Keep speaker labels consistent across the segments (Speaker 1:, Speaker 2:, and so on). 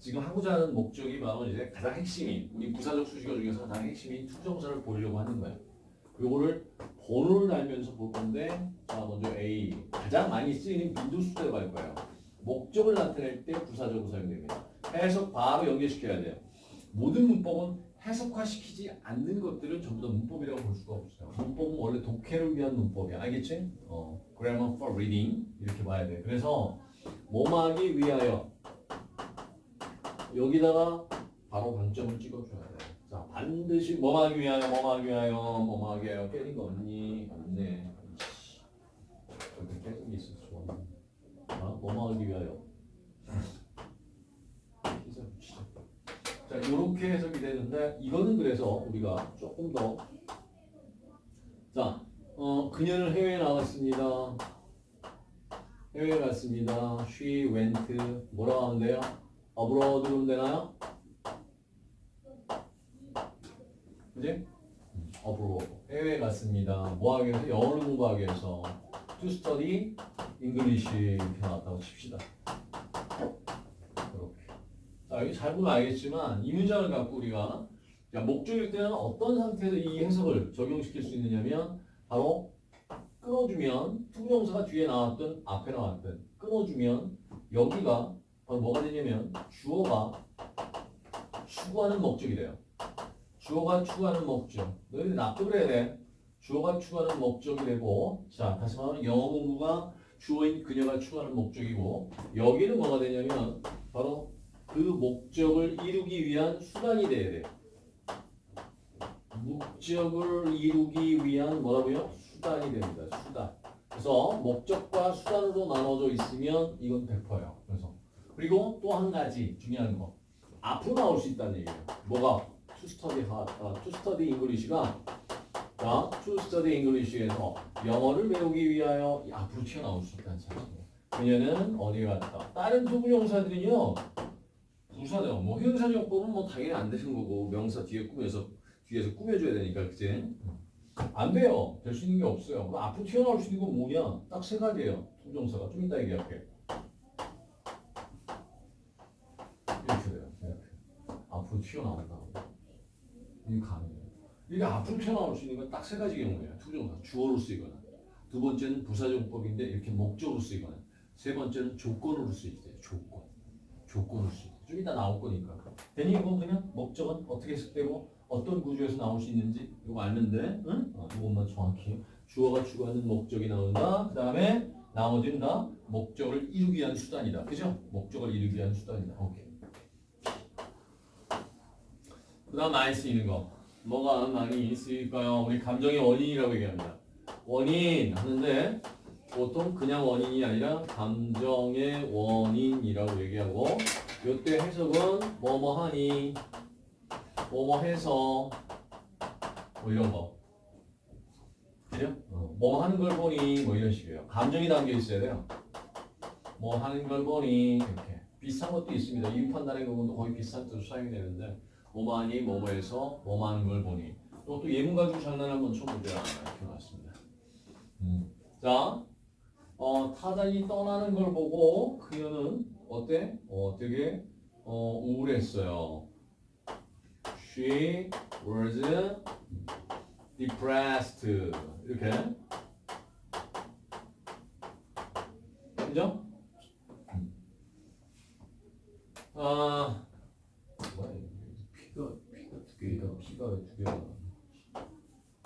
Speaker 1: 지금 하고자 하는 목적이 바로 이제 가장 핵심인 우리 부사적 수식어 중에서 가장 핵심인 to부정사를 보려고 하는 거야. 요거를 번호를 달면서 볼 건데 자 먼저 A 가장 많이 쓰이는 빈도수대로 갈 거예요. 목적을 나타낼 때 부사적으로 사용됩니다. 해석 바로 연결시켜야 돼요. 모든 문법은 해석화시키지 않는 것들은 전부 다 문법이라고 볼 수가 없어요. 문법은 원래 독해를 위한 문법이야. 알겠지? 어, grammar for reading 이렇게 봐야 돼. 그래서 뭐하기 위하여 여기다가 바로 방점을 찍어줘야 돼. 자, 반드시 뭐하기 위하여, 뭐하기 위하여, 뭐하기 위하여 깨진 거 없니? 없네. 저기 깨진 게 있어. 좋아. 자, 뭐하기 위하여. 자, 이렇게 해석이 되는데 이거는 그래서 우리가 조금 더 자, 어, 그녀는 해외에 나갔습니다. 해외에 갔습니다. She went 뭐라고 하면 돼요? Abroad 그러면 되나요? 그지? abroad 해외에 갔습니다. 뭐 하기 위해서? 영어를 공부하기 위해서 to study English 이렇게 나왔다고 칩시다. 이렇게. 자, 여기 잘 보면 알겠지만 이 문장을 갖고 우리가 자, 목적일 때는 어떤 상태에서 이 해석을 적용시킬 수 있느냐면 바로 끊어주면 투부정사가 뒤에 나왔든 앞에 나왔든 끊어주면 여기가 뭐가 되냐면 주어가 추구하는 목적이 돼요. 주어가 추구하는 목적. 너희들 납득을 해야 돼. 주어가 추구하는 목적이 되고 자 다시 말하면 영어 공부가 주어인 그녀가 추구하는 목적이고 여기는 뭐가 되냐면 바로 그 목적을 이루기 위한 수단이 돼야 돼요. 목적을 이루기 위한 뭐라고요? 수단이 됩니다. 수단. 그래서 목적과 수단으로 나눠져 있으면 이건 100%예요. 그리고 또 한 가지 중요한 거 앞으로 나올 수 있다는 얘기예요. 뭐가 to study hard, 아, to study English가 자, to study English에서 영어를 배우기 위하여 앞으로 튀어나올 수 있다는 사실이에요. 그녀는 어디 갔다. 다른 부분용사들은요. 부사죠. 뭐 형용사용법은 뭐 당연히 안 되는 거고 명사 뒤에 꾸며서 뒤에서 꾸며줘야 되니까 그치? 안 돼요. 될 수 있는 게 없어요. 앞으로 튀어나올 수 있는 건 뭐냐? 딱 세 가지예요. to정사가 좀 이따 얘기할게. 이렇게 돼요. 이렇게. 앞으로 튀어나온다고. 이게 가능해요. 이게 앞으로 튀어나올 수 있는 건 딱 세 가지 경우예요. to정사. 주어로 쓰이거나. 두 번째는 부사정법인데 이렇게 목적으로 쓰이거나. 세 번째는 조건으로 쓰일 때 조건. 조건으로 쓰일 때. 좀 이따 나올 거니까. 괜히 이건 그냥 목적은 어떻게 해석되고 어떤 구조에서 나올 수 있는지 이거 돼. 응? 어, 이것만 정확히. 주어가 추구하는 목적이 나온다. 그 다음에 나머지는 다 목적을 이루기 위한 수단이다. 그죠? 목적을 이루기 위한 수단이다. 오케이. 그 다음 많이 쓰이는 거. 뭐가 많이 쓰일까요? 우리 감정의 원인이라고 얘기합니다. 원인 하는데 보통 그냥 원인이 아니라 감정의 원인이라고 얘기하고 요때 해석은 뭐뭐 하니 뭐뭐 해서 뭐 이런 거 그죠? 어, 뭐 하는 걸 보니 뭐 이런 식이에요. 감정이 담겨 있어야 돼요. 뭐 하는 걸 보니 이렇게 비슷한 것도 있습니다. 이유 판단의 경우도 거의 비슷한 뜻으로 사용이 되는데 뭐하니 뭐뭐해서 뭐 하는 걸 보니 또, 또 예문 가지고 장난 한번 쳐보자 이렇게 나왔습니다. 음. 자, 어, 타잔이 떠나는 걸 보고 그녀는 어때? 어, 되게 어, 우울했어요. She was depressed. 이렇게. 그죠? 아, 뭐야, 이거. 피가, 피가 두 개가, 피가 두 개가.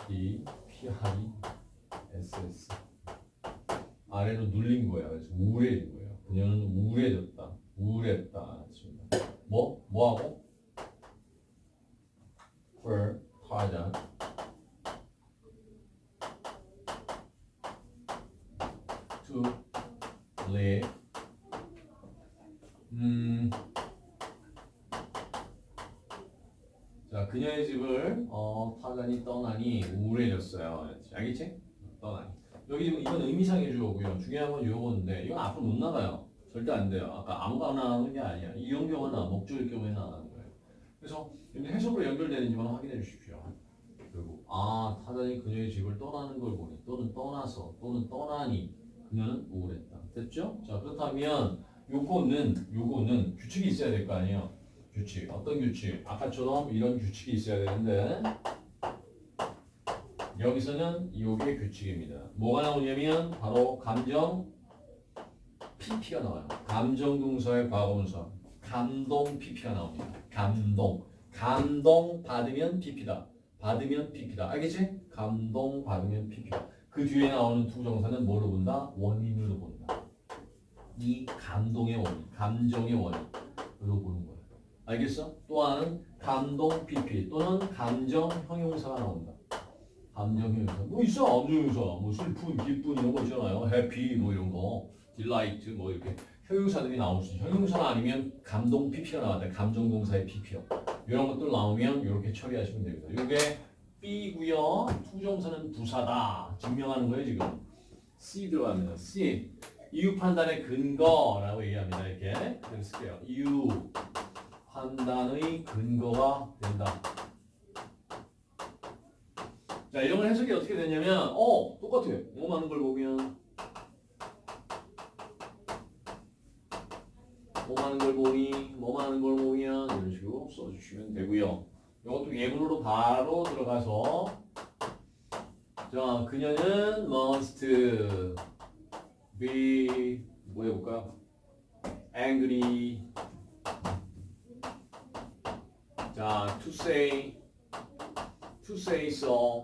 Speaker 1: D, P, I, S, S. 아래로 눌린 거야. 그래서 우울해진 거예요. 그녀는 우울해졌다. 우울했다. 뭐? 뭐하고? for 타자. to live. 음. 자, 그녀의 집을 어, 타잔이 떠나니 우울해졌어요. 알겠지? 떠나니. 여기 지금 이건 의미상의 주어고요. 중요한 건 요건데 이건 앞으로 못 나가요. 절대 안 돼요. 아까 아무거나 하는 게 아니야. 이런 경우나 목적일 경우에 나가는 거예요. 그래서 해석으로 연결되는지만 확인해 주십시오. 그리고 아 타잔이 그녀의 집을 떠나는 걸 보니 또는 떠나서 또는 떠나니 그녀는 우울했다. 됐죠? 자 그렇다면 요거는 요거는 규칙이 있어야 될 거 아니에요. 규칙. 어떤 규칙? 아까처럼 이런 규칙이 있어야 되는데 여기서는 요게 규칙입니다. 뭐가 나오냐면 바로 감정 PP가 나와요. 감정 동사의 과거분사. 감동 PP가 나옵니다. 감동. 감동 받으면 PP다. 받으면 PP다. 알겠지? 감동 받으면 PP다. 그 뒤에 나오는 투정사는 뭐로 본다? 원인으로 본다. 이 감동의 원인, 감정의 원인으로 보는 거야. 알겠어? 또 하나는 감동 PP 또는 감정 형용사가 나온다. 감정 형용사. 뭐 있어? 감정 형용사. 뭐 슬픈, 기쁜 이런 거 있잖아요. happy 뭐 이런 거. delight 뭐 이렇게 형용사들이 나올 수 있어. 형용사가 아니면 감동 PP가 나왔다. 감정 동사의 PP요. 이런 것들 나오면 이렇게 처리하시면 됩니다. 이게 B고요. to정사는 부사다. 증명하는 거예요 지금. C 들어갑니다. C. 이유 판단의 근거라고 얘기합니다. 이렇게 쓸게요. 이유 판단의 근거가 된다. 자 이런 걸 해석이 어떻게 되냐면 어 똑같아. 뭐 많은 걸 보면 뭐 많은 걸 보니 뭐 많은 걸 보면 이런 식으로 써주시면 되고요. 이것도 예문으로 바로 들어가서 자 그녀는 must be 뭐 해볼까? angry 자 to say to say so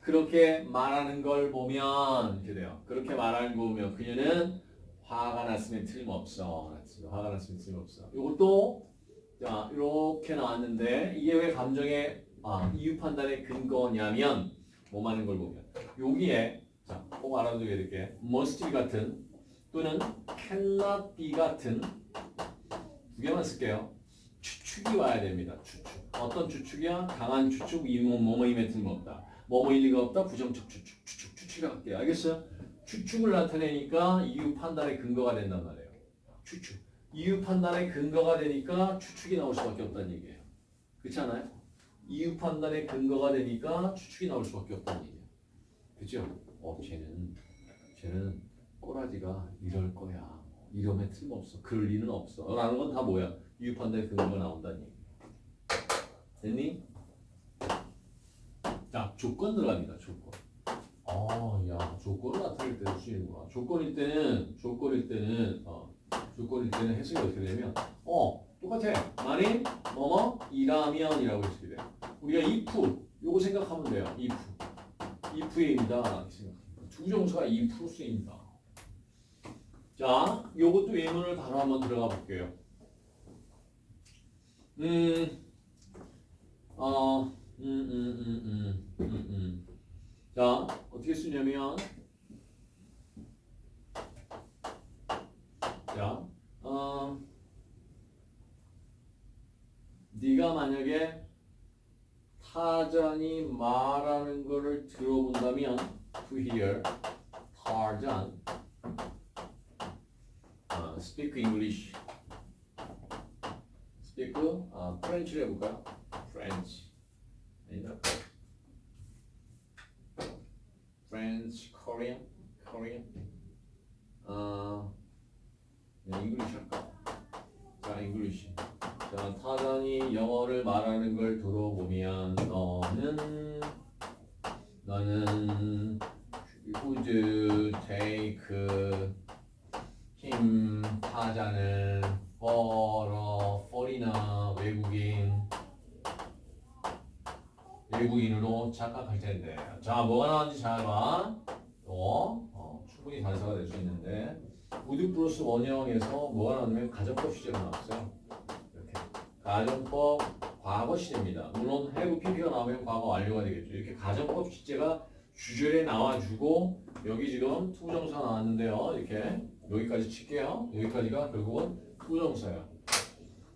Speaker 1: 그렇게 말하는 걸 보면 이렇게 돼요. 그렇게 말하는 거 보면 그녀는 화가 났으면 틀림없어. 화가 났으면 틀림없어. 이것도 자 이렇게 나왔는데 이게 왜 감정의 아, 이유 판단의 근거냐면 뭐 많은 걸 보면 여기에 자, 꼭 알아두게 이렇게 must be 같은 또는 cannot be 같은 두 개만 쓸게요. 추측이 와야 됩니다. 추측. 어떤 추측이야? 강한 추측, 이뭐 뭐뭐임에 틀림없다. 뭐뭐일 리가 없다. 부정적 추측, 추측, 추측이 할게요. 알겠어요? 추측을 나타내니까 이유 판단의 근거가 된단 말이에요. 추측. 이유 판단의 근거가 되니까 추측이 나올 수밖에 없다는 얘기예요. 그렇지 않아요? 이유 판단의 근거가 되니까 추측이 나올 수밖에 없다는 얘기예요. 그죠? 어, 쟤는 쟤는 꼬라지가 이럴 거야. 이러면 틀림없어. 그럴 리는 없어. 라는 건 다 뭐야? 판단의 근거가 나온다는 얘기. 됐니? 자, 조건 들어갑니다. 조건. 아, 야, 조건을 나타낼 때도 쓰이는구나. 조건일 때는, 조건일 때는, 어, 조건일 때는 해석이 어떻게 되면, 어, 똑같아. 만일, 뭐뭐, 이라면 이라고 해석이 돼. 우리가 if, 요거 생각하면 돼요. if. if입니다. 두 정수가 if 쓰입니다. 자, 요것도 예문을 바로 한번 들어가 볼게요. 음, 어, 음, 음, 음, 음, 음, 음. 자, 어떻게 쓰냐면, 자, 어, 네가 만약에 타잔이 말하는 거를 들어본다면, to hear, 타잔, 어, speak English, speak, 어, French를 해볼까요? French. 아니다. Korean, Korean. 어, 네, English 할까? 자, English. 자, 타잔이 영어를 말하는 걸 들어보면 너는 너는 take 외국인으로 착각할 텐데. 자, 뭐가 나왔는지 잘 봐. 또, 어, 충분히 단서가 될 수 있는데. would 플러스 원형에서 뭐가 나왔냐면 가정법 시제가 나왔어요. 이렇게. 가정법 과거 시제입니다. 물론 have PP가 나오면 과거 완료가 되겠죠. 이렇게 가정법 시제가 주절에 나와주고, 여기 지금 to정사 나왔는데요. 이렇게. 여기까지 칠게요. 여기까지가 결국은 to정사예요.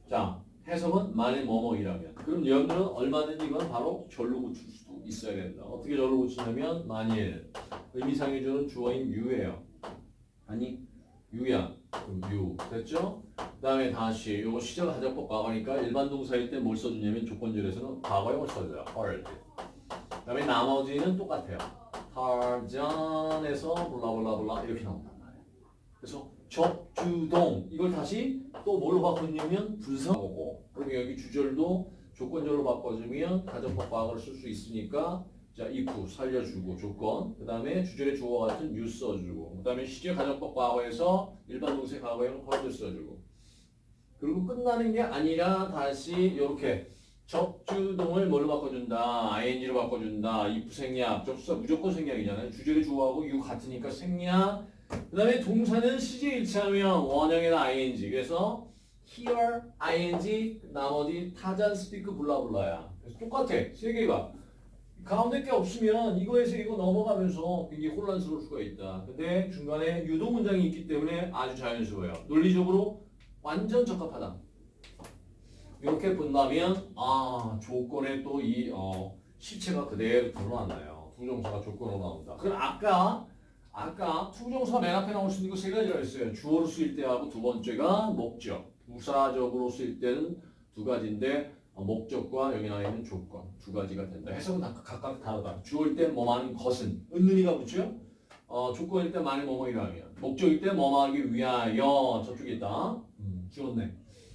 Speaker 1: 자, 해석은 만일 뭐뭐이라면 그럼 여러분들은 얼마든지 이건 바로 절로 고칠 수도 있어야 된다. 어떻게 절로 고치냐면 만일 의미상해 주는 주어인 유예요. 아니 유야 그럼 유 됐죠? 그 다음에 다시 요거 시작 하자법 과거니까 일반 동사일 때 뭘 써주냐면 조건절에서는 과거형을 써줘요. heard 그 다음에 나머지는 똑같아요. 타잔에서 블라블라블라 이렇게 나온단 말이에요. 그래서 접주동. 이걸 다시 또 뭘로 바꾸냐면 분사하고. 그럼 여기 주절도 조건절로 바꿔주면 가정법 과거를 쓸수 있으니까 자 if 살려주고 조건. 그 다음에 주절의 주어 같은 you 써주고. 그 다음에 시제 가정법 과거에서 일반 동사 과거에는 헐드 써주고. 그리고 끝나는 게 아니라 다시 이렇게 접주동을 뭘로 바꿔준다? ing로 바꿔준다. if 생략. 접수사 무조건 생략이잖아요. 주절의 주어하고 you 같으니까 생략 그 다음에 동사는 시제 일치하면 원형에다 ing. 그래서 here ing 나머지 타잔 스피크 블라블라야. 그래서 똑같아. 세 개가 가운데 게 없으면 이거에서 이거 넘어가면서 굉장히 혼란스러울 수가 있다. 근데 중간에 유도 문장이 있기 때문에 아주 자연스러워요. 논리적으로 완전 적합하다. 이렇게 본다면 아 조건에 또 이 어, 실체가 그대로 드러나나요? 부정사가 조건으로 나온다. 그럼 아까 아까 투정사 맨 앞에 나올 수 있는 거 세 가지가 있어요. 주어로 쓰일 때하고 두 번째가 목적. 부사적으로 쓰일 때는 두 가지인데 어, 목적과 여기 나와 있는 조건 두 가지가 된다. 해석은 다 각각 다르다. 주어일 때 뭐하는 것은 은는이가 붙죠. 어, 조건일 때 많이 뭐뭐이라면 목적일 때 뭐뭐하기 위하여 저쪽에 있다. 음, 주었네.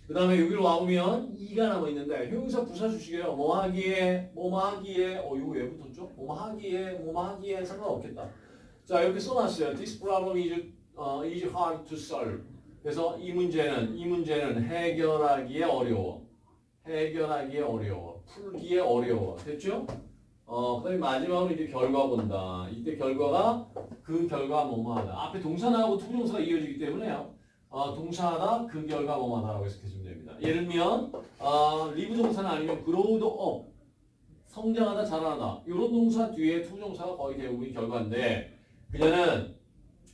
Speaker 1: 그 다음에 여기로 와보면 이가 남아 있는데 형용사 부사 주식이에요. 뭐하기에 뭐뭐하기에 어 이거 왜 붙었죠? 뭐뭐하기에 뭐뭐하기에 상관없겠다. 자 이렇게 써놨어요. This problem is, 어, is hard to solve. 그래서 이 문제는 이 문제는 해결하기에 어려워. 해결하기에 어려워. 풀기에 어려워. 됐죠? 어, 그 다음에 마지막으로 이제 결과 본다. 이때 결과가 그 결과 뭐뭐하다. 앞에 동사 나오고 to정사가 이어지기 때문에요. 어, 동사하다 그 결과 뭐뭐하다라고 해석해주면 됩니다. 예를 들면 어, 리브 동사는 아니면 growed up 성장하다 자라나다 이런 동사 뒤에 to정사가 거의 대부분이 결과인데 그녀는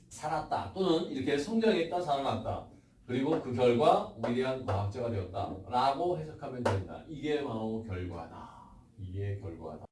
Speaker 1: 살았다 또는 이렇게 성장했다 살아났다. 그리고 그 결과 위대한 과학자가 되었다 라고 해석하면 된다. 이게 바로 결과다. 이게 결과다